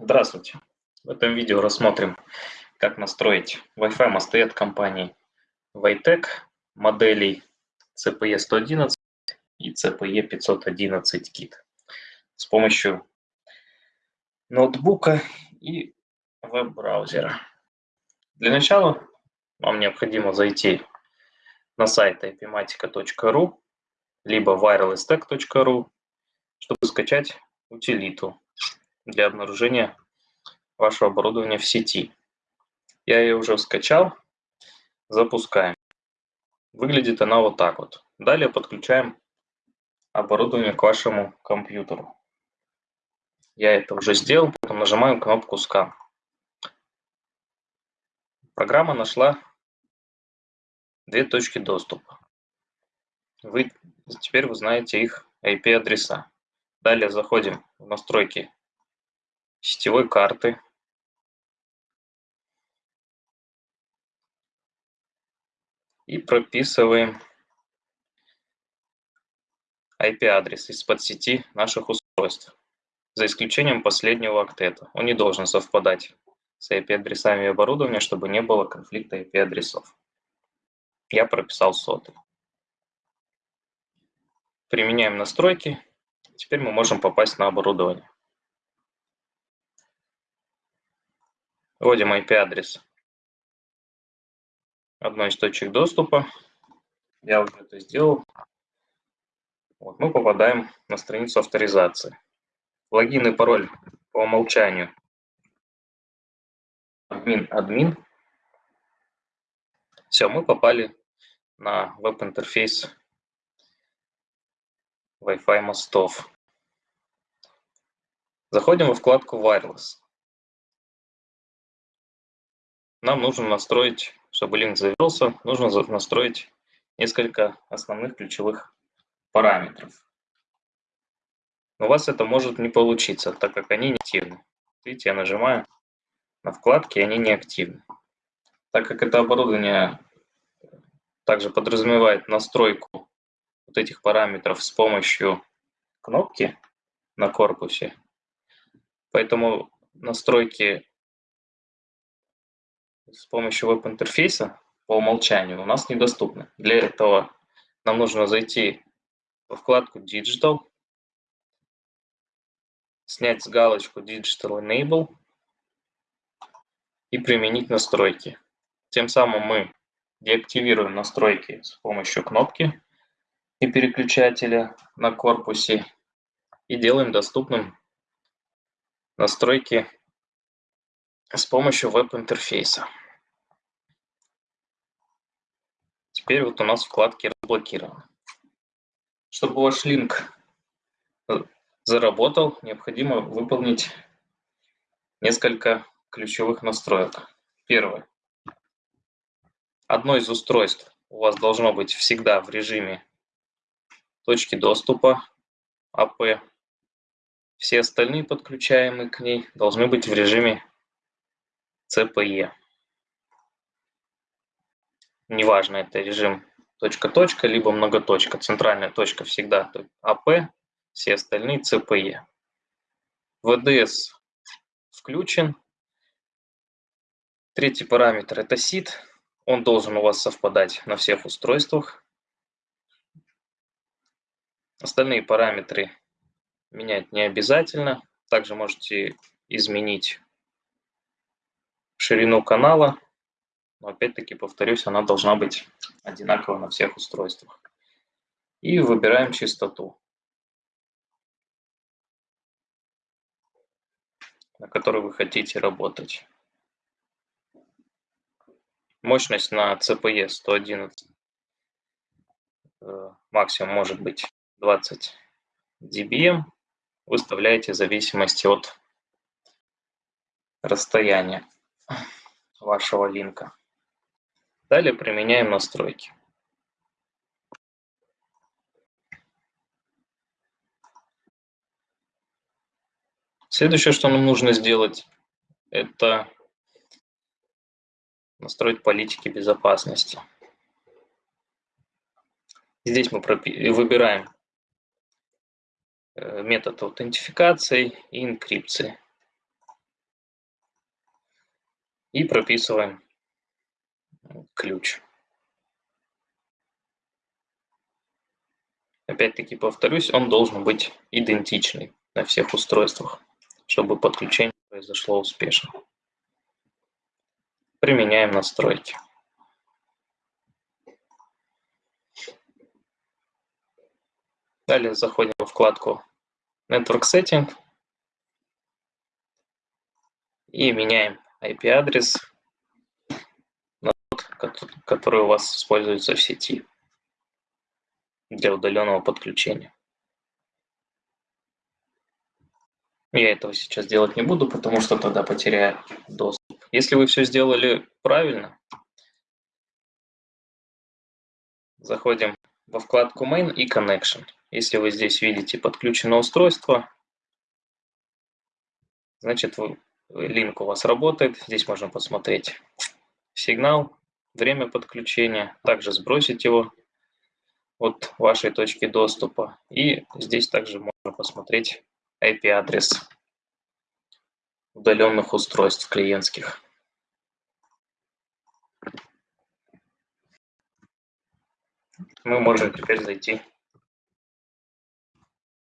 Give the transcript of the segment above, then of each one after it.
Здравствуйте! В этом видео рассмотрим, как настроить Wi-Fi мосты от компании Vitec моделей CPE-111 и CPE-511 KIT с помощью ноутбука и веб-браузера. Для начала вам необходимо зайти на сайт ipmatica.ru либо wirelesstech.ru, чтобы скачать утилиту для обнаружения вашего оборудования в сети. Я ее уже скачал. Запускаем. Выглядит она вот так вот. Далее подключаем оборудование к вашему компьютеру. Я это уже сделал, потом нажимаем кнопку «Скан». Программа нашла две точки доступа. Вы, теперь вы знаете их IP-адреса. Далее заходим в настройки сетевой карты и прописываем IP-адрес из подсети наших устройств, за исключением последнего октета. Он не должен совпадать с IP-адресами оборудования, чтобы не было конфликта IP-адресов. Я прописал сотый. Применяем настройки. Теперь мы можем попасть на оборудование. Вводим IP-адрес одной из точек доступа. Я уже это сделал. Вот, мы попадаем на страницу авторизации. Логин и пароль по умолчанию. Админ, админ. Все, мы попали на веб-интерфейс Wi-Fi мостов. Заходим во вкладку Wireless. Нам нужно настроить, чтобы линк завелся, нужно настроить несколько основных ключевых параметров. Но у вас это может не получиться, так как они не активны. Видите, я нажимаю на вкладки, и они не активны. Так как это оборудование также подразумевает настройку вот этих параметров с помощью кнопки на корпусе, поэтому настройки с помощью веб-интерфейса по умолчанию у нас недоступны. Для этого нам нужно зайти во вкладку Digital, снять с галочку Digital Enable и применить настройки. Тем самым мы деактивируем настройки с помощью кнопки и переключателя на корпусе и делаем доступным настройки с помощью веб-интерфейса. Теперь вот у нас вкладки разблокированы. Чтобы ваш линк э, заработал, необходимо выполнить несколько ключевых настроек. Первое. Одно из устройств у вас должно быть всегда в режиме точки доступа АП. Все остальные подключаемые к ней должны быть в режиме CPE неважно, это режим точка-точка, либо многоточка. Центральная точка всегда АП, все остальные ЦПЕ. ВДС включен. Третий параметр – это SID. Он должен у вас совпадать на всех устройствах. Остальные параметры менять не обязательно. Также можете изменить ширину канала но опять-таки, повторюсь, она должна быть одинакова на всех устройствах. И выбираем частоту, на которой вы хотите работать. Мощность на CPE 111 э, максимум может быть 20 dBm. Выставляете в зависимости от расстояния вашего линка. Далее применяем настройки. Следующее, что нам нужно сделать, это настроить политики безопасности. Здесь мы выбираем э, метод аутентификации и инкрипции. И прописываем ключ. Опять-таки повторюсь, он должен быть идентичный на всех устройствах, чтобы подключение произошло успешно. Применяем настройки. Далее заходим в вкладку Network Setting и меняем IP-адрес тот, который у вас используется в сети для удаленного подключения. Я этого сейчас делать не буду, потому что тогда потеряю доступ. Если вы все сделали правильно, заходим во вкладку Main и Connection. Если вы здесь видите подключено устройство, значит линк у вас работает. Здесь можно посмотреть сигнал, время подключения, также сбросить его от вашей точки доступа. И здесь также можно посмотреть IP-адрес удаленных устройств клиентских. Мы можем теперь зайти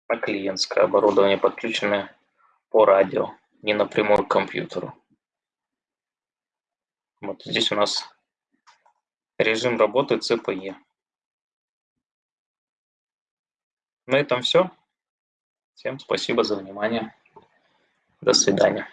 на клиентское оборудование, подключенное по радио, не напрямую к компьютеру. Вот здесь у нас режим работы CPE. На этом все. Всем спасибо за внимание. До свидания.